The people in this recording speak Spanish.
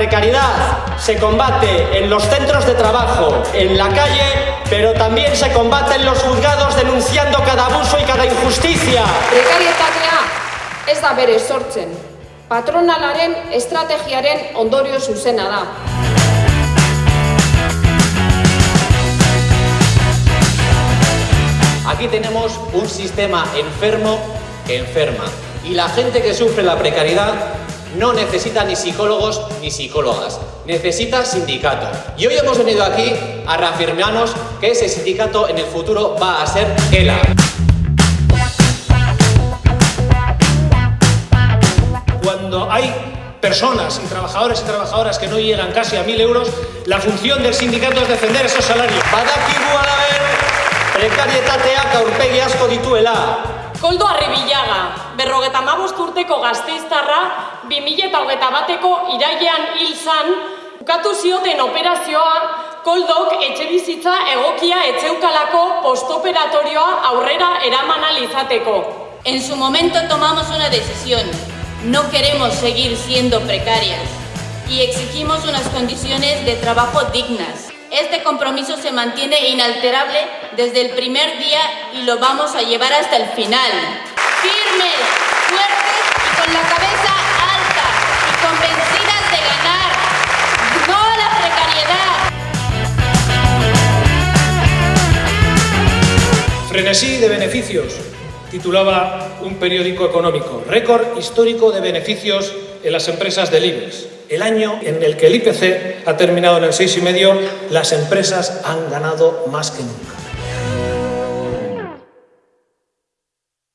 precariedad se combate en los centros de trabajo, en la calle, pero también se combate en los juzgados denunciando cada abuso y cada injusticia. Prekarietatea ez da bere sortzen. Patronalaren estrategiaren ondorio zuzena da. Aquí tenemos un sistema enfermo que enferma. Y la gente que sufre la precariedad no necesita ni psicólogos ni psicólogas, necesita sindicato. Y hoy hemos venido aquí a reafirmarnos que ese sindicato en el futuro va a ser ELA. Cuando hay personas y trabajadores y trabajadoras que no llegan casi a mil euros, la función del sindicato es defender esos salarios. Asko dituela. Koldo Arribillaga, berrogeta mabost urteko gazteiztarra, 2008 bateko irailean hil zan, ukatu zioten operazioa, Koldok etxe bizitza egokia etzeukalako postoperatorioa aurrera eraman izateko. En su momento tomamos una decisión. No queremos seguir siendo precarias y exigimos unas condiciones de trabajo dignas. Este compromiso se mantiene inalterable desde el primer día y lo vamos a llevar hasta el final. Firmes, fuertes y con la cabeza alta y convencidas de ganar. No la precariedad. Frenesí de beneficios, titulaba un periódico económico. Récord histórico de beneficios en las empresas del IBEX. El año en el que el IPC ha terminado en el 6,5, las empresas han ganado más que nunca.